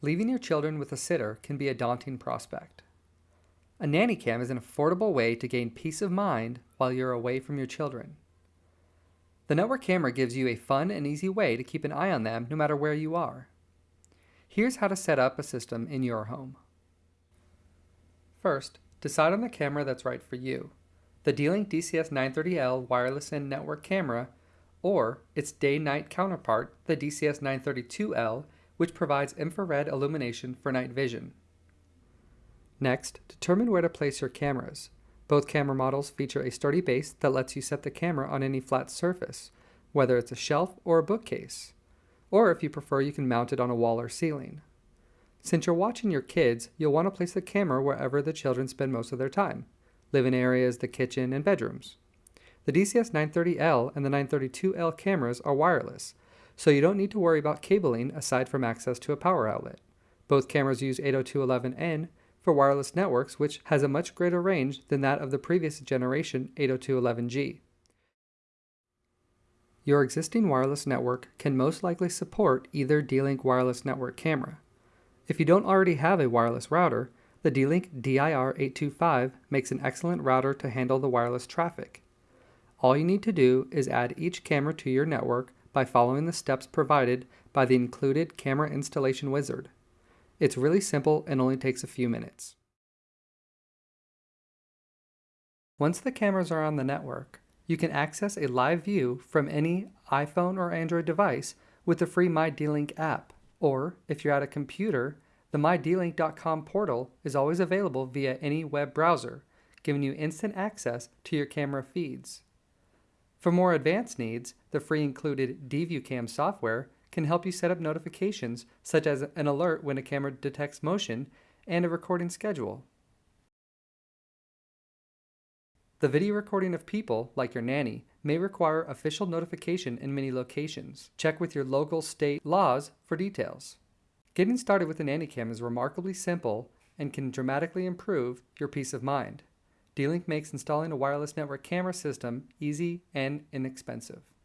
Leaving your children with a sitter can be a daunting prospect. A nanny cam is an affordable way to gain peace of mind while you're away from your children. The network camera gives you a fun and easy way to keep an eye on them no matter where you are. Here's how to set up a system in your home. First, decide on the camera that's right for you. The D-Link DCS-930L wireless and network camera, or its day-night counterpart, the DCS-932L, which provides infrared illumination for night vision. Next, determine where to place your cameras. Both camera models feature a sturdy base that lets you set the camera on any flat surface, whether it's a shelf or a bookcase. Or if you prefer, you can mount it on a wall or ceiling. Since you're watching your kids, you'll want to place the camera wherever the children spend most of their time, living areas, the kitchen, and bedrooms. The DCS-930L and the 932L cameras are wireless, so you don't need to worry about cabling aside from access to a power outlet. Both cameras use 802.11n for wireless networks, which has a much greater range than that of the previous generation 802.11g. Your existing wireless network can most likely support either D-Link wireless network camera. If you don't already have a wireless router, the D-Link DIR825 makes an excellent router to handle the wireless traffic. All you need to do is add each camera to your network by following the steps provided by the included camera installation wizard. It's really simple and only takes a few minutes. Once the cameras are on the network, you can access a live view from any iPhone or Android device with the free MyDlink app. Or, if you're at a computer, the mydlink.com portal is always available via any web browser, giving you instant access to your camera feeds. For more advanced needs, the free included DViewCam software can help you set up notifications such as an alert when a camera detects motion and a recording schedule. The video recording of people, like your nanny, may require official notification in many locations. Check with your local state laws for details. Getting started with a nanny cam is remarkably simple and can dramatically improve your peace of mind. D-Link makes installing a wireless network camera system easy and inexpensive.